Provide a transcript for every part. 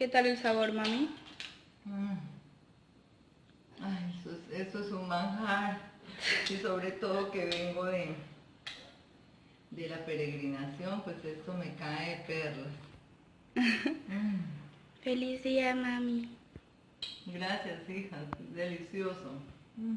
¿Qué tal el sabor, mami? Mm. Ay, eso es, eso es un manjar. Y sobre todo que vengo de, de la peregrinación, pues esto me cae de perlas. Mm. Feliz día, mami. Gracias, hija. Delicioso. Mm.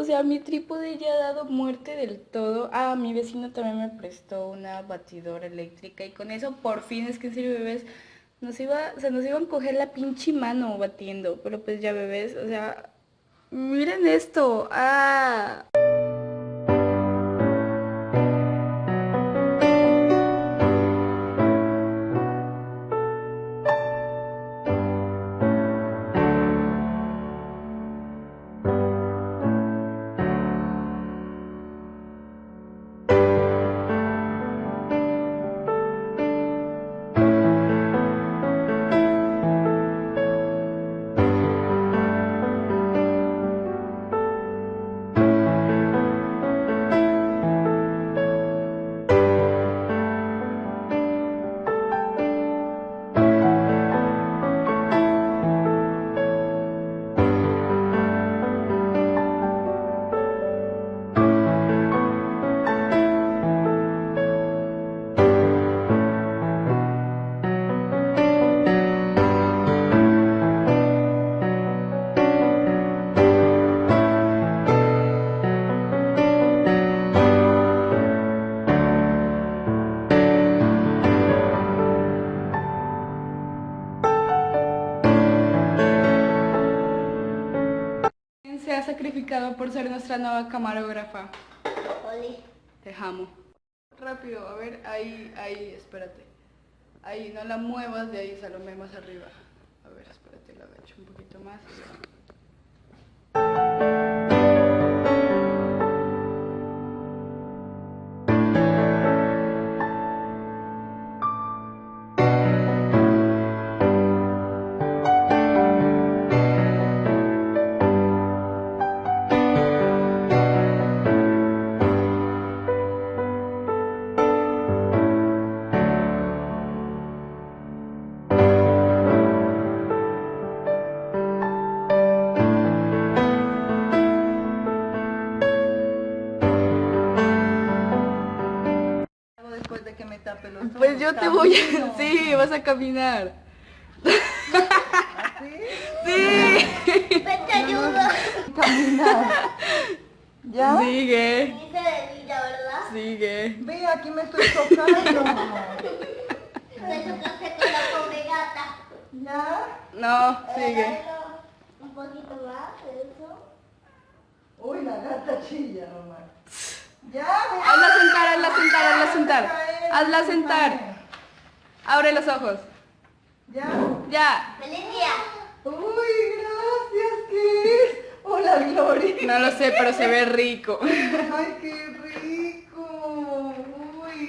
O sea, mi trípode ya ha dado muerte del todo. Ah, mi vecino también me prestó una batidora eléctrica y con eso por fin es que en bebés nos iba, se nos iban a coger la pinche mano batiendo, pero pues ya bebés, o sea, miren esto, ah. Sacrificado por ser nuestra nueva camarógrafa. Oli. Te amo. Rápido, a ver, ahí, ahí, espérate. Ahí, no la muevas de ahí, Salomé, más arriba. A ver, espérate, la agacho un poquito más. Pues yo te voy a... Sí, vas a caminar. ¿Así? Sí. Vete ayuda. Caminar. ¿Ya? Sigue. De ¿verdad? Sigue. Ve, aquí me estoy tocando. Te tocaste con la pobre gata. ¿Ya? No, sigue. Un poquito más, eso. Uy, la gata chilla nomás. Ya, ve. Hazla sentar, hazla sentar, hazla sentar. Hazla sentar. Abre los ojos. Ya. Ya. ¡Feliz día! Uy, gracias, ¿qué es? Hola, Gloria. No lo sé, pero se ve rico. Ay, qué rico. Uy.